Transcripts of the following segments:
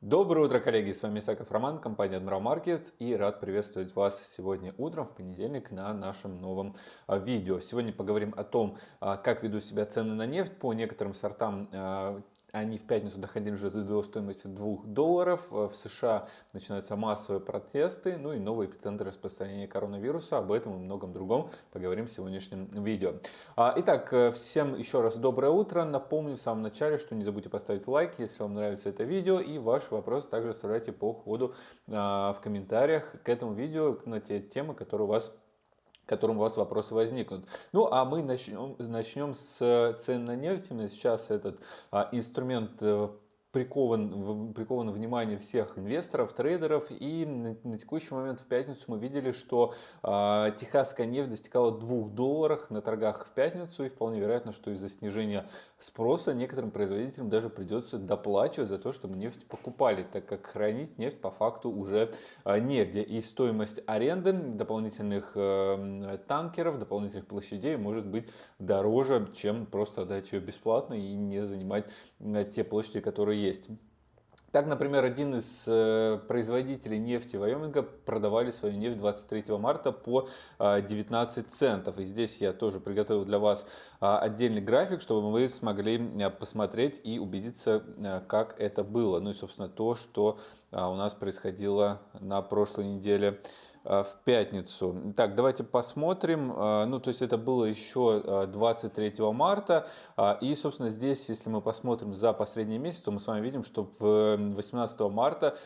Доброе утро, коллеги! С вами Исаков Роман, компания Admiral Markets и рад приветствовать вас сегодня утром, в понедельник, на нашем новом а, видео. Сегодня поговорим о том, а, как ведут себя цены на нефть по некоторым сортам а, они в пятницу доходили уже до стоимости 2 долларов. В США начинаются массовые протесты, ну и новый эпицентр распространения коронавируса. Об этом и многом другом поговорим в сегодняшнем видео. А, итак, э, всем еще раз доброе утро. Напомню в самом начале, что не забудьте поставить лайк, если вам нравится это видео. И ваш вопрос также оставляйте по ходу а, в комментариях к этому видео на те темы, которые у вас которым у вас вопросы возникнут. Ну, а мы начнем, начнем с цен на нефть. Сейчас этот а, инструмент э, прикован, приковано внимание всех инвесторов, трейдеров. И на, на текущий момент в пятницу мы видели, что э, техасская нефть достигала 2 долларов на торгах в пятницу. И вполне вероятно, что из-за снижения спроса некоторым производителям даже придется доплачивать за то, чтобы нефть покупали, так как хранить нефть по факту уже э, негде. И стоимость аренды дополнительных э, танкеров, дополнительных площадей может быть дороже, чем просто отдать ее бесплатно и не занимать те площади, которые есть. Так, например, один из э, производителей нефти Вайоминга продавали свою нефть 23 марта по 19 э, центов. И здесь я тоже приготовил для вас э, отдельный график, чтобы вы смогли посмотреть и убедиться, как это было. Ну и, собственно, то, что у нас происходило на прошлой неделе в пятницу. Так, давайте посмотрим. Э, ну, то есть это было еще 23 э, марта. И, собственно, здесь, если мы посмотрим за последний месяц, то мы с вами видим, что в 18 марта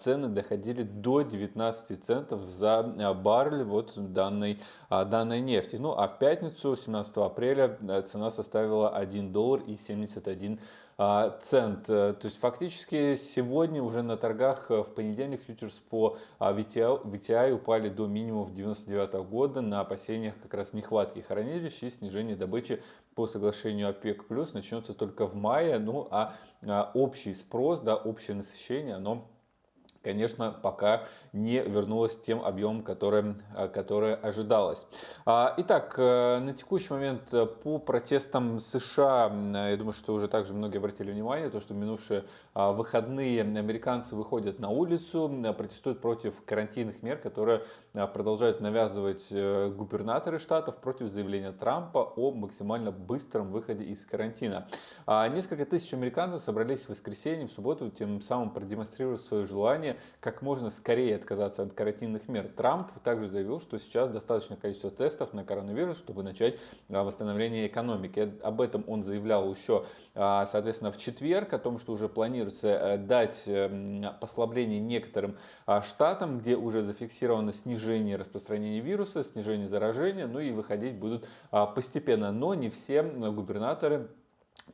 цены доходили до 19 центов за баррель вот данной, данной нефти. Ну, а в пятницу, 17 апреля, цена составила 1 доллар и 71 а, цент. Э, то есть фактически сегодня уже на торгах э, в понедельник фьючерс по VTI, VTI упали до минимумов 99 года на опасениях как раз нехватки хранилищ и снижения добычи по соглашению ОПЕК+, начнется только в мае. Ну а, а общий спрос, да, общее насыщение, оно конечно, пока не вернулась тем объемом, который, э, который ожидалось. А, итак, э, на текущий момент э, по протестам США, я думаю, что уже также многие обратили внимание, то, что минувшие а, выходные американцы выходят на улицу, протестуют против карантинных мер, которые продолжают навязывать губернаторы штатов против заявления Трампа о максимально быстром выходе из карантина. А, несколько тысяч американцев собрались в воскресенье, в субботу, тем самым продемонстрировав свое желание как можно скорее отказаться от карантинных мер. Трамп также заявил, что сейчас достаточно количество тестов на коронавирус, чтобы начать а, восстановление экономики. Об этом он заявлял еще, а, соответственно, в четверг, о том, что уже планируется э, дать эм, послабление некоторым а, штатам, где уже зафиксировано снижение распространения вируса, снижение заражения, ну и выходить будут постепенно. Но не все губернаторы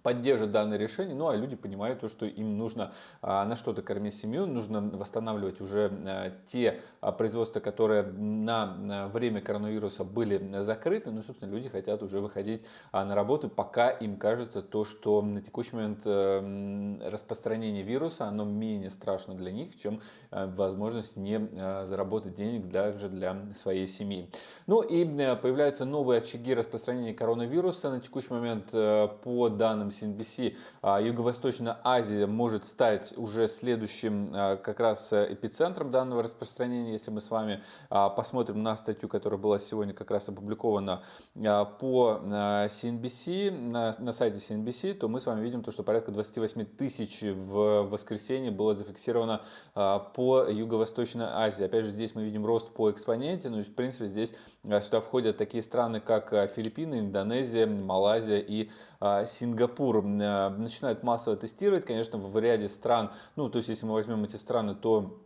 поддержат данное решение, ну а люди понимают то, что им нужно а, на что-то кормить семью, нужно восстанавливать уже а, те а, производства, которые на, время коронавируса были закрыты, ну собственно люди хотят уже выходить на работу, пока им кажется то, что на текущий момент а, распространение вируса, оно менее страшно для них, чем а, возможность не а, заработать денег даже для своей семьи. Ну и а, появляются новые очаги распространения коронавируса на текущий момент по данным данным CNBC, а, Юго-Восточная Азия может стать уже следующим а, как раз э, эпицентром данного распространения. Если мы с вами а, посмотрим на статью, которая была сегодня как раз опубликована по CNBC, на, сайте CNBC, то мы с вами видим, то, что порядка 28 тысяч в воскресенье было зафиксировано по Юго-Восточной Азии. Опять же, здесь мы видим рост по экспоненте, ну и в принципе здесь сюда входят такие страны, как Филиппины, Индонезия, Малайзия и Сингапур. Сингапур э, начинают массово тестировать, конечно, в ряде стран, ну, то есть, если мы возьмем эти страны, то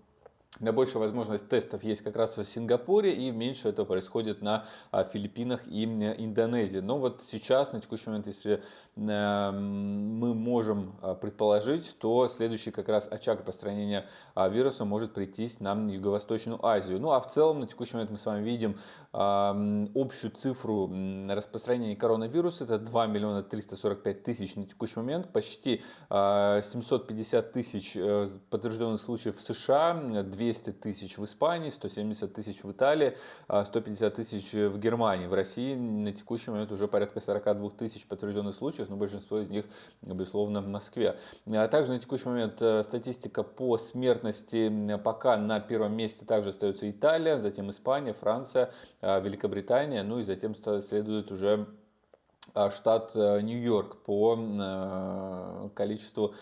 Наибольшая возможность тестов есть как раз в Сингапуре и меньше это происходит на а, Филиппинах и Индонезии. Но вот сейчас, на текущий момент, если э, мы можем а, предположить, то следующий как раз очаг распространения а, вируса может прийтись на Юго-Восточную Азию. Ну а в целом, на текущий момент мы с вами видим общую цифру распространения коронавируса. Это 2 миллиона 345 тысяч на текущий момент. Почти 750 тысяч э, подтвержденных случаев в США, 200 тысяч в Испании, 170 тысяч в Италии, 150 тысяч в Германии. В России на текущий момент уже порядка 42 тысяч подтвержденных случаев, но большинство из них, безусловно, в Москве. А также на текущий момент э, статистика по смертности пока на первом месте также остается Италия, затем Испания, Франция, Великобритания, ну и затем следует уже штат э, Нью-Йорк по э, количеству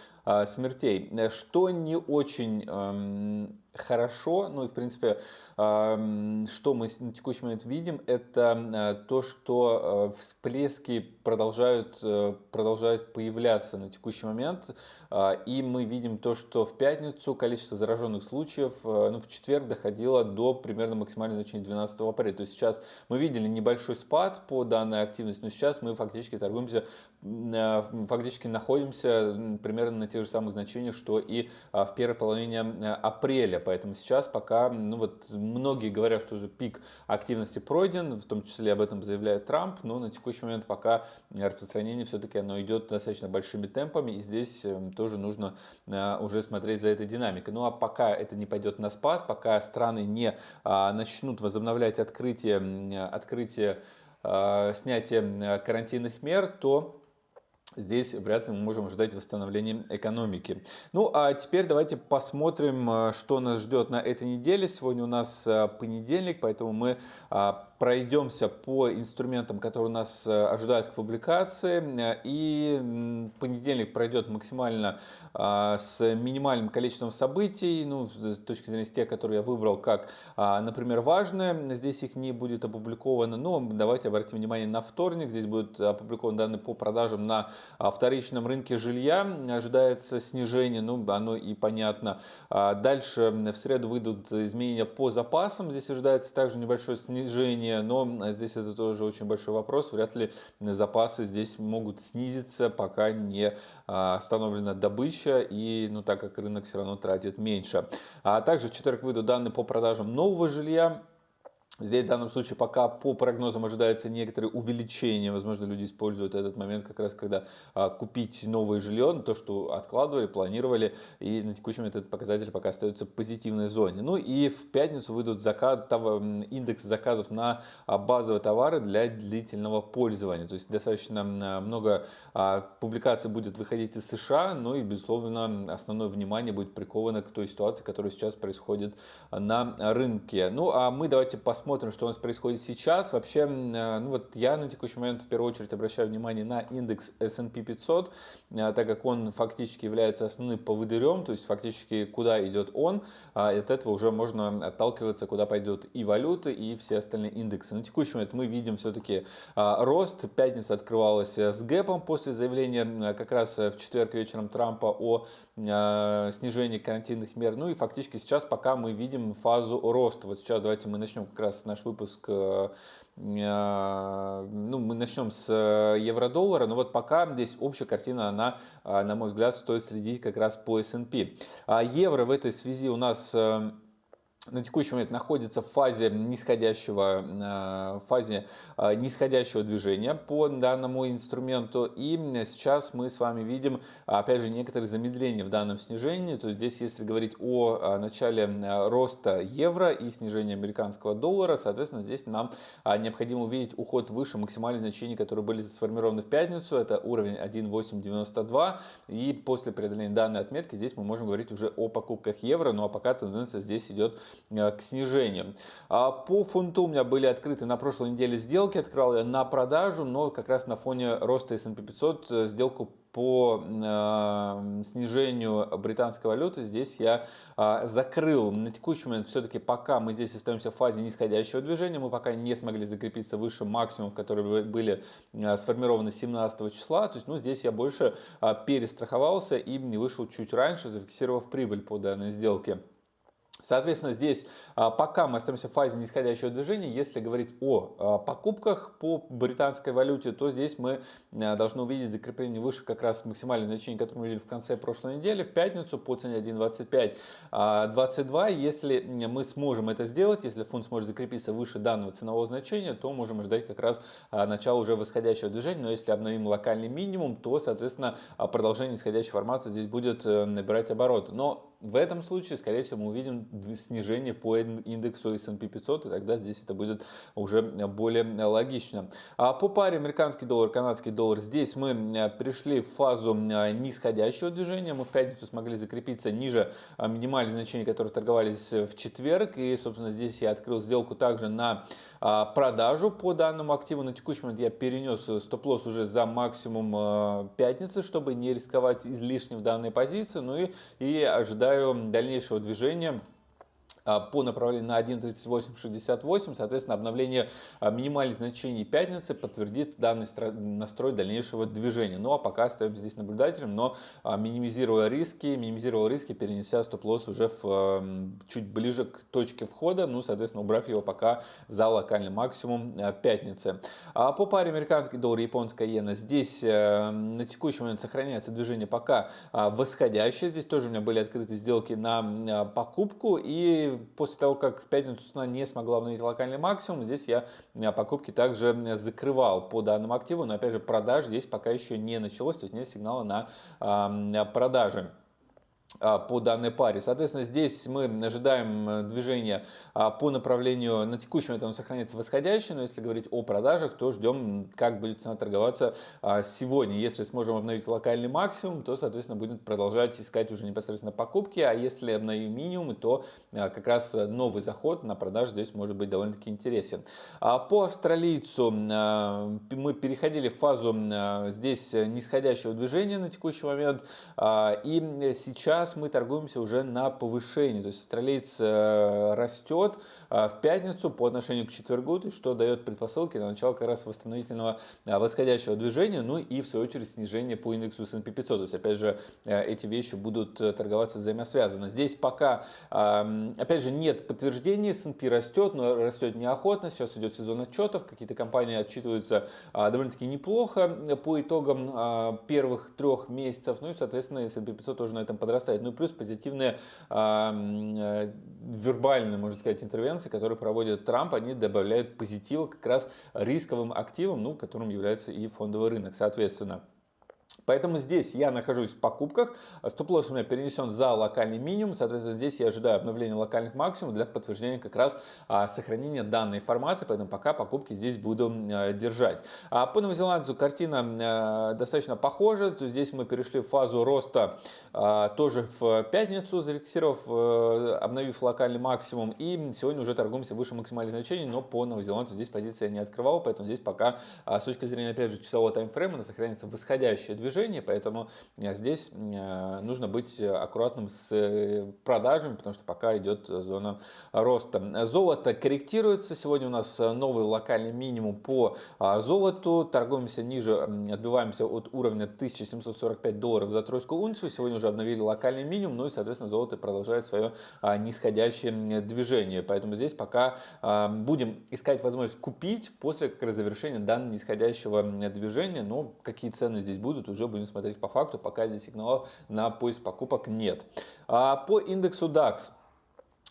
смертей. Что не очень эм, хорошо, ну и в принципе что мы на текущий момент видим, это э, то, что э, всплески продолжают, э, продолжают появляться на текущий момент. А, и мы видим то, что в пятницу количество зараженных случаев ну, в четверг доходило до примерно максимального значения 12 апреля. То есть сейчас мы видели небольшой спад по данной активности, но сейчас мы фактически торгуемся, фактически находимся примерно на тех же самых значениях, что и а, в первой половине апреля. Поэтому сейчас пока ну, вот, многие говорят, что уже пик активности пройден, в том числе об этом заявляет Трамп, но на текущий момент пока распространение все-таки оно идет достаточно большими темпами, и здесь эм, тоже нужно э, уже смотреть за этой динамикой. Ну а пока это не пойдет на спад, пока страны не а, начнут возобновлять открытие, открытие э, снятие карантинных мер, то здесь вряд ли мы можем ждать восстановления экономики. Ну а теперь давайте посмотрим, э, что нас ждет на этой неделе. Сегодня у нас э, понедельник, поэтому мы а, пройдемся по инструментам, которые нас э, ожидают к публикации. И понедельник пройдет максимально а, с минимальным количеством событий, ну, с точки зрения тех, которые я выбрал, как, а, например, важные. Здесь их не будет опубликовано. Но давайте обратим внимание на вторник. Здесь будут опубликованы данные по продажам на а, вторичном рынке жилья. Ожидается снижение, ну, оно и понятно. Дальше в среду выйдут изменения по запасам. Здесь ожидается также небольшое снижение снижение, но здесь это тоже очень большой вопрос. Вряд ли запасы здесь могут снизиться, пока не а, остановлена добыча и, ну, так как рынок все равно тратит меньше. А также в четверг выйдут данные по продажам нового жилья. Здесь в данном случае пока по прогнозам ожидается некоторое увеличение. Возможно, люди используют этот момент как раз, когда а, купить новое жилье, то, что откладывали, планировали. И на момент этот показатель пока остается в позитивной зоне. Ну и в пятницу выйдут заказ, того, индекс заказов на а, базовые товары для длительного пользования. То есть достаточно много а, публикаций будет выходить из США, ну и, безусловно, основное внимание будет приковано к той ситуации, которая сейчас происходит на рынке. Ну а мы давайте посмотрим посмотрим, что у нас происходит сейчас. Вообще, э, ну вот я на текущий момент в первую очередь обращаю внимание на индекс S&P 500, э, так как он фактически является основным поводырем, то есть фактически куда идет он, а от этого уже можно отталкиваться, куда пойдет и валюты, и все остальные индексы. На текущий момент мы видим все-таки а, рост. Пятница открывалась с гэпом после заявления как раз в четверг вечером Трампа о а, снижении карантинных мер. Ну и фактически сейчас пока мы видим фазу роста. Вот сейчас давайте мы начнем как раз наш выпуск э, э, ну, мы начнем с э, евро-доллара, но вот пока здесь общая картина, она, на мой взгляд, стоит следить как раз по S&P. А евро в этой связи у нас на текущий момент находится в фазе нисходящего, э, фазе э, нисходящего движения по данному инструменту. И сейчас мы с вами видим, опять же, некоторые замедления в данном снижении. То есть здесь, если говорить о э, начале роста евро и снижения американского доллара, соответственно, здесь нам необходимо увидеть уход выше максимальных значений, которые были сформированы в пятницу. Это уровень 1.892. И после преодоления данной отметки здесь мы можем говорить уже о покупках евро. Ну а пока тенденция здесь идет к снижению. А по фунту у меня были открыты на прошлой неделе сделки, открывал я на продажу, но как раз на фоне роста S&P 500 э, сделку по э, снижению британской валюты здесь я э, закрыл. На текущий момент все-таки пока мы здесь остаемся в фазе нисходящего движения, мы пока не смогли закрепиться выше максимумов, которые были э, сформированы 17 числа. То есть ну, здесь я больше э, перестраховался и не вышел чуть раньше, зафиксировав прибыль по данной сделке. Соответственно, здесь а, пока мы остаемся в фазе нисходящего движения, если говорить о а, покупках по британской валюте, то здесь мы а, должны увидеть закрепление выше как раз максимальное значение, которое мы видели в конце прошлой недели, в пятницу по цене 1.2522. Если мы сможем это сделать, если фунт сможет закрепиться выше данного ценового значения, то можем ждать как раз начала уже восходящего движения. Но если обновим локальный минимум, то, соответственно, продолжение нисходящей формации здесь будет э, набирать обороты. Но в этом случае, скорее всего, мы увидим снижение по индексу S&P 500, и тогда здесь это будет уже более логично. А по паре американский доллар, канадский доллар, здесь мы пришли в фазу нисходящего движения, мы в пятницу смогли закрепиться ниже минимальных значений, которые торговались в четверг, и, собственно, здесь я открыл сделку также на продажу по данному активу. На текущий момент я перенес стоп-лосс уже за максимум пятницы, чтобы не рисковать излишне в данной позиции. Ну и, и ожидаю дальнейшего движения а, по направлению на 1.3868, соответственно, обновление а, минимальных значений пятницы подтвердит данный настрой дальнейшего движения. Ну а пока остаемся здесь наблюдателем, но а, минимизируя риски, минимизировал риски, перенеся стоп-лосс уже в, чуть ближе к точке входа, ну, соответственно, убрав его пока за локальный максимум пятницы. А по паре американский доллар и японская иена, здесь э, на текущий момент сохраняется движение пока восходящее, здесь тоже у меня были открыты сделки на покупку и после того, как в пятницу цена не смогла обновить локальный максимум, здесь я покупки также закрывал по данному активу, но опять же продаж здесь пока еще не началось, то есть нет сигнала на продажи. А, по данной паре. Соответственно, здесь мы ожидаем э, движения а, по направлению, на текущем этом сохраняется восходящее, но если говорить о продажах, то ждем, как будет цена торговаться а, сегодня. Если сможем обновить локальный максимум, то, соответственно, будет продолжать искать уже непосредственно покупки, а если обновим минимум, то как раз новый заход на продажу здесь может быть довольно-таки интересен. По австралийцу мы переходили в фазу здесь нисходящего движения на текущий момент, и сейчас сейчас мы торгуемся уже на повышении. То есть австралиец э, растет э, в пятницу по отношению к четвергу, что дает предпосылки на начало как раз восстановительного э, восходящего движения, ну и в свою очередь снижение по индексу S&P 500. То есть опять же эти вещи будут торговаться взаимосвязанно. Здесь пока опять же нет подтверждений, S&P растет, но растет неохотно. Сейчас идет сезон отчетов, какие-то компании отчитываются довольно-таки неплохо по итогам первых трех месяцев. Ну и соответственно S&P 500 тоже на этом подрастает хватает. Ну и плюс позитивные э, вербальные, можно сказать, интервенции, которые проводит Трамп, они добавляют позитива как раз рисковым активам, ну, которым является и фондовый рынок, соответственно. Поэтому здесь я нахожусь в покупках, стоп-лосс у меня перенесен за локальный минимум, соответственно здесь я ожидаю обновления локальных максимумов для подтверждения как раз а, сохранения данной информации, поэтому пока покупки здесь буду а, держать. А по новозеландцу картина а, достаточно похожа, то здесь мы перешли в фазу роста а, тоже в пятницу, зафиксировав, а, обновив локальный максимум. И сегодня уже торгуемся выше максимальных значений, но по новозеландцу здесь позиция не открывал, поэтому здесь пока а, с точки зрения опять же часового таймфрейма сохраняется восходящее движение, движение, поэтому э, здесь э, нужно быть аккуратным с э, продажами, потому что пока идет зона роста. Золото корректируется. Сегодня у нас новый локальный минимум по а, золоту. Торгуемся ниже, отбиваемся от уровня 1745 долларов за тройскую унцию. Сегодня уже обновили локальный минимум, ну и, соответственно, золото продолжает свое а, нисходящее движение. Поэтому здесь пока а, будем искать возможность купить после как раз завершения данного нисходящего движения. Но какие цены здесь будут, уже будем смотреть по факту, пока здесь сигналов на поиск покупок нет. А по индексу DAX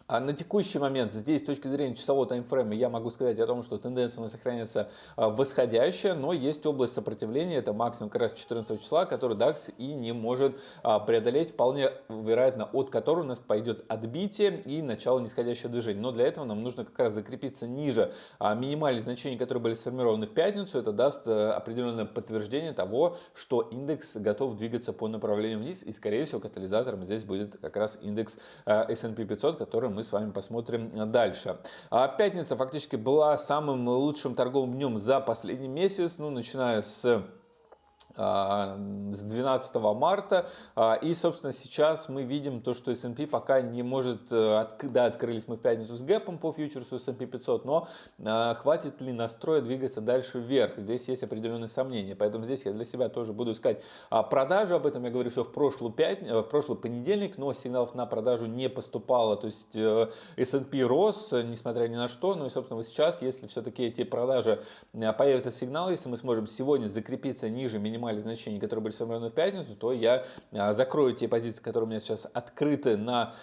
а на текущий момент здесь с точки зрения часового таймфрейма я могу сказать о том, что тенденция у нас сохраняется а, восходящая, но есть область сопротивления, это максимум как раз 14 числа, который DAX и не может а, преодолеть, вполне вероятно, от которого у нас пойдет отбитие и начало нисходящего движения. Но для этого нам нужно как раз закрепиться ниже а, минимальных значений, которые были сформированы в пятницу. Это даст э, определенное подтверждение того, что индекс готов двигаться по направлению вниз и, скорее всего, катализатором здесь будет как раз индекс S&P 500, который мы с вами посмотрим дальше. А пятница фактически была самым лучшим торговым днем за последний месяц, ну, начиная с с 12 марта. А, и, собственно, сейчас мы видим то, что S&P пока не может, э, да, открылись мы в пятницу с гэпом по фьючерсу S&P 500, но а, хватит ли настроя двигаться дальше вверх? Здесь есть определенные сомнения, поэтому здесь я для себя тоже буду искать продажи. Об этом я говорю, что в прошлый, пят... в прошлый понедельник, но сигналов на продажу не поступало, то есть э, S&P рос, несмотря ни на что, ну и, собственно, сейчас, если все-таки эти продажи появятся сигналы, если мы сможем сегодня закрепиться ниже минимального минимальных значений, которые были сформированы в пятницу, то я закрою те позиции, которые у меня сейчас открыты на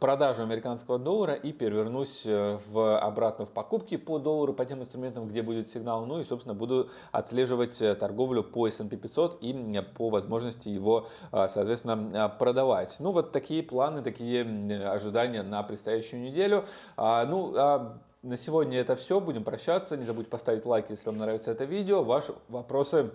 продажу американского доллара и перевернусь э, в, обратно в покупки по доллару, по тем инструментам, где будет сигнал. Ну и, собственно, буду отслеживать э, торговлю по S&P 500 и по возможности его, соответственно, продавать. Ну, вот такие планы, такие ожидания на предстоящую неделю. А, ну, а на сегодня это все. Будем прощаться. Не забудьте поставить лайк, если вам нравится это видео. Ваши вопросы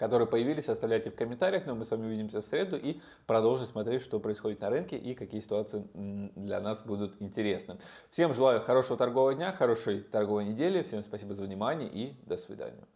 которые появились, оставляйте в комментариях, но мы с вами увидимся в среду и продолжим смотреть, что происходит на рынке и какие ситуации для нас будут интересны. Всем желаю хорошего торгового дня, хорошей торговой недели, всем спасибо за внимание и до свидания.